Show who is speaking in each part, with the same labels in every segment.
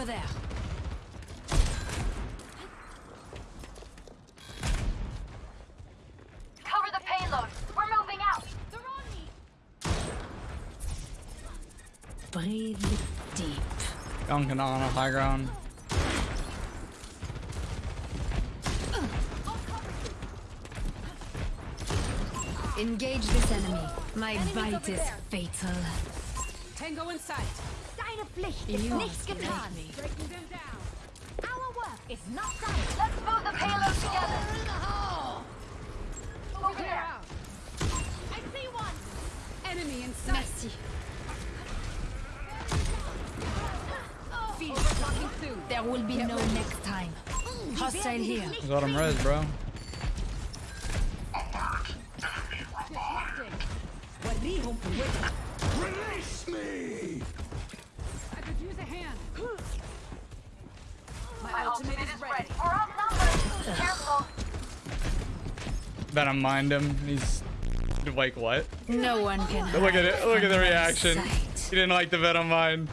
Speaker 1: Over there.
Speaker 2: Cover the payload. We're moving out. They're on me.
Speaker 1: Breathe deep.
Speaker 3: Duncan on a high ground.
Speaker 1: Engage this enemy. My bite is fatal.
Speaker 4: Tango in sight.
Speaker 2: Deine Pflicht ist
Speaker 1: You
Speaker 2: nicht
Speaker 1: must like
Speaker 2: getan.
Speaker 4: Breaking them down.
Speaker 2: Our work is not done. Let's move the payload together. Over
Speaker 4: Clear
Speaker 2: there.
Speaker 4: out.
Speaker 2: I see one.
Speaker 4: Enemy in sight.
Speaker 1: Merci.
Speaker 4: Overclocking.
Speaker 1: There will be no next time. Hostile here.
Speaker 3: Got him res, bro.
Speaker 5: Release me!
Speaker 4: I could use a hand. My,
Speaker 2: My
Speaker 4: ultimate,
Speaker 2: ultimate
Speaker 4: is ready.
Speaker 2: We're outnumbered. Careful.
Speaker 3: Bet mind him. He's like what?
Speaker 1: No one can hide
Speaker 3: Look at it. Look at the reaction.
Speaker 1: sight.
Speaker 3: He didn't like the Venom mine.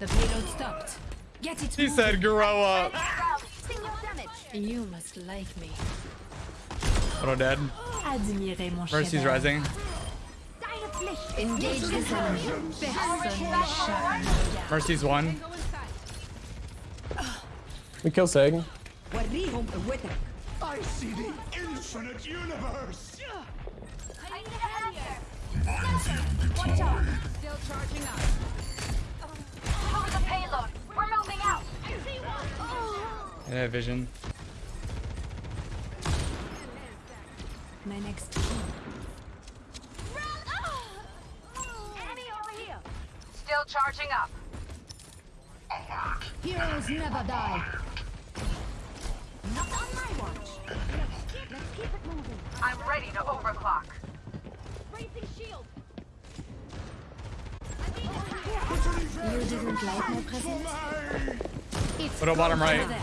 Speaker 1: The payload stopped. Get it
Speaker 3: He
Speaker 1: moving.
Speaker 3: said grow up.
Speaker 2: Rally. Signal damage.
Speaker 1: You must like me.
Speaker 3: Little dead.
Speaker 1: Admirez mon
Speaker 3: Mercy's rising.
Speaker 2: Deine Pflicht.
Speaker 1: Engage this enemy. Personne n'échappe mon regard.
Speaker 3: Mercy's one.
Speaker 4: Tango in sight.
Speaker 6: We kill Sagan.
Speaker 5: I see the infinite universe!
Speaker 2: I need a hand here. Watch out.
Speaker 4: Still charging up.
Speaker 2: Cover the payload. We're moving out. I see one.
Speaker 3: Yeah, vision.
Speaker 1: My next
Speaker 2: charging up.
Speaker 1: Heroes never die.
Speaker 2: Not on my watch. Let's keep it moving. I'm ready to overclock. Raising shield.
Speaker 1: You didn't like my presence? It's
Speaker 3: Little bottom right.
Speaker 1: there.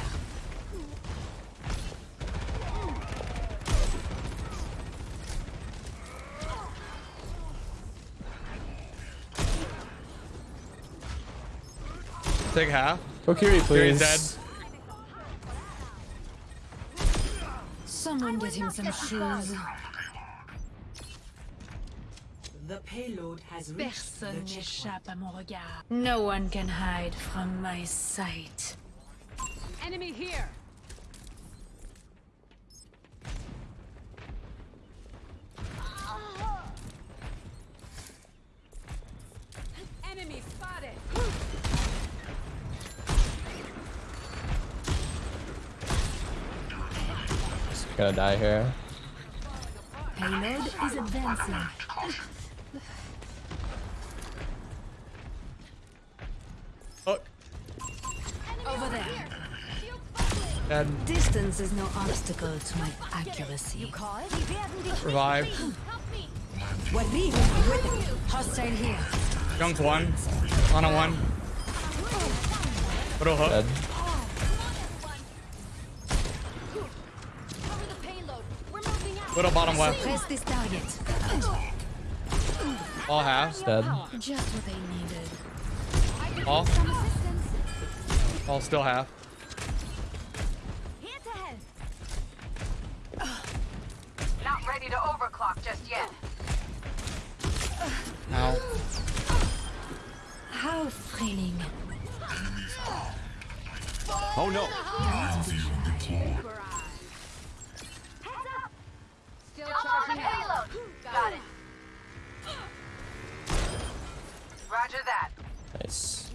Speaker 3: Take half.
Speaker 6: Oh, Kokiri,
Speaker 3: Kiri's
Speaker 6: please.
Speaker 3: dead.
Speaker 1: Someone get him some shoes.
Speaker 7: The payload has reached
Speaker 1: Personne n'échappe à mon regard. No one can hide from my sight.
Speaker 4: Enemy here. Enemy spotted.
Speaker 6: Gonna die here.
Speaker 1: Payload is advancing.
Speaker 3: Look.
Speaker 1: Over there.
Speaker 3: Dead.
Speaker 1: Distance is no obstacle to my accuracy.
Speaker 3: Revive.
Speaker 1: Hostile here.
Speaker 3: Junk one. On a one. Little hook.
Speaker 6: Dead.
Speaker 2: Cover the payload. We're moving out.
Speaker 3: Little bottom left.
Speaker 1: Press this target.
Speaker 3: All halves.
Speaker 6: Dead.
Speaker 1: Just what I needed.
Speaker 3: All.
Speaker 2: Some assistance.
Speaker 3: All still half.
Speaker 2: Here to help. Not ready to overclock just yet.
Speaker 3: Now.
Speaker 1: How thrilling.
Speaker 5: Oh no!
Speaker 2: Roger that.
Speaker 6: Nice.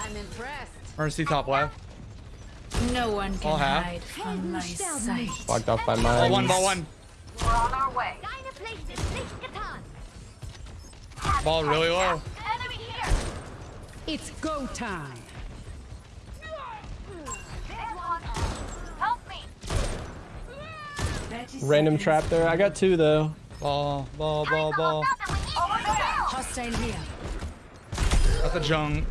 Speaker 4: I'm impressed.
Speaker 3: Mercy top left.
Speaker 1: No one can
Speaker 3: All half.
Speaker 1: hide from my sight.
Speaker 6: Blocked off by
Speaker 3: Ball
Speaker 6: mine.
Speaker 3: one, ball one.
Speaker 2: We're on our way. Deine Pflicht ist nicht getan.
Speaker 3: Ball really low.
Speaker 2: Enemy here.
Speaker 4: It's go time.
Speaker 2: Help me.
Speaker 6: Random trap there. I got two though.
Speaker 3: Ball, ball, ball, ball.
Speaker 2: Over
Speaker 1: here.
Speaker 3: Got the junk.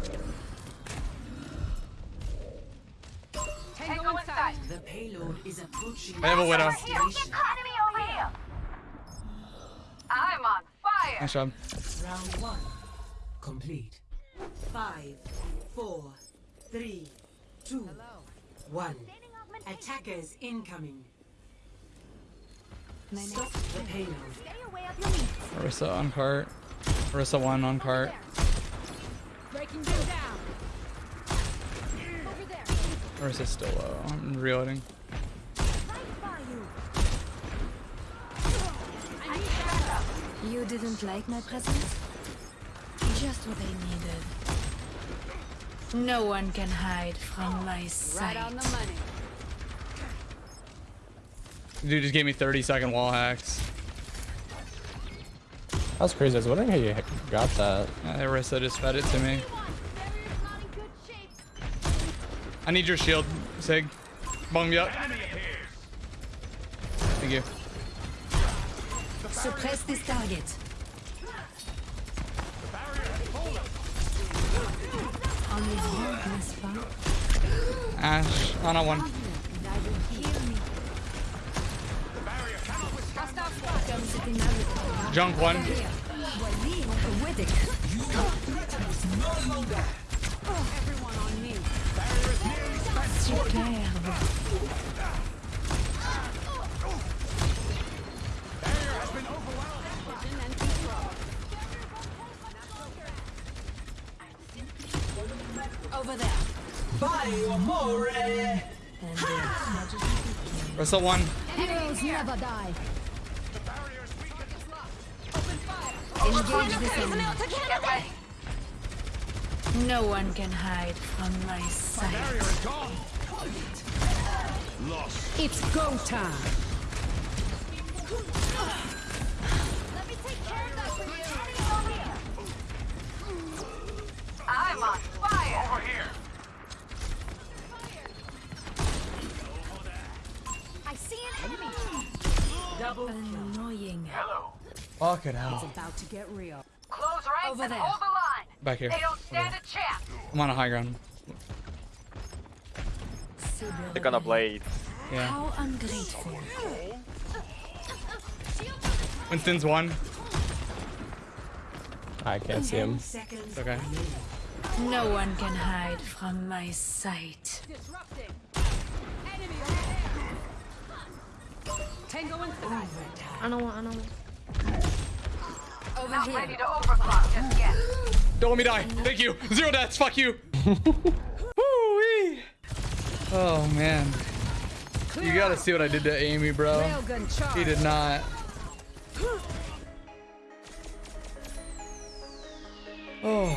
Speaker 4: Tango in.
Speaker 7: The payload is approaching.
Speaker 3: I have a widow.
Speaker 2: Here. Enemy over here. I'm on fire.
Speaker 3: Nice job.
Speaker 7: Round one complete. Five, four, three, two, one. Attackers incoming. Stop the payload.
Speaker 2: Stay away of your meat.
Speaker 3: Orisa on cart. Orisa one on cart.
Speaker 4: Breaking them down.
Speaker 2: Over there.
Speaker 3: Orisa's still low. I'm reloading.
Speaker 2: You. I need backup.
Speaker 1: You didn't like my presence? Just what I needed. No one can hide from my sight.
Speaker 4: Right on the money.
Speaker 3: Dude just gave me 30 second wall hacks.
Speaker 6: That was crazy. I was wondering how you got that.
Speaker 3: Uh, Orisa just fed it to me.
Speaker 2: Barrier's not in good shape.
Speaker 3: I need your shield, Sig. Bung me up. Thank you.
Speaker 1: Suppress this target. On les yeux, n'est-ce pas?
Speaker 3: Ash, on a one.
Speaker 1: Heal me. Comme c'est inevitable.
Speaker 3: Junk one.
Speaker 1: Voici mon poétique.
Speaker 4: Everyone on me.
Speaker 1: Superbe.
Speaker 4: Vision and control.
Speaker 1: Over there. And uh,
Speaker 3: Orisa one.
Speaker 1: heroes never die. Engage this enemy. No one can hide from my sight.
Speaker 4: It's go time.
Speaker 3: Fuck it hell.
Speaker 4: About to get real.
Speaker 2: Close ranks
Speaker 1: Over
Speaker 2: and
Speaker 1: there.
Speaker 2: hold the line.
Speaker 3: Back here.
Speaker 2: They don't stand a chance.
Speaker 3: I'm on a high ground.
Speaker 8: They're gonna blade.
Speaker 3: Yeah.
Speaker 1: How ungrateful.
Speaker 3: Winston's one.
Speaker 6: I can't see him.
Speaker 7: seconds.
Speaker 3: Okay.
Speaker 1: No one can hide from my sight.
Speaker 4: Disrupting. Enemy. Tango and
Speaker 1: I don't want, I don't want. Over
Speaker 2: Not
Speaker 1: here.
Speaker 2: ready to overclock just yet.
Speaker 3: Don't let me die. Thank you. Zero deaths. Fuck you. Oh man. You gotta see what I did to Amy, bro. He did not. Oh.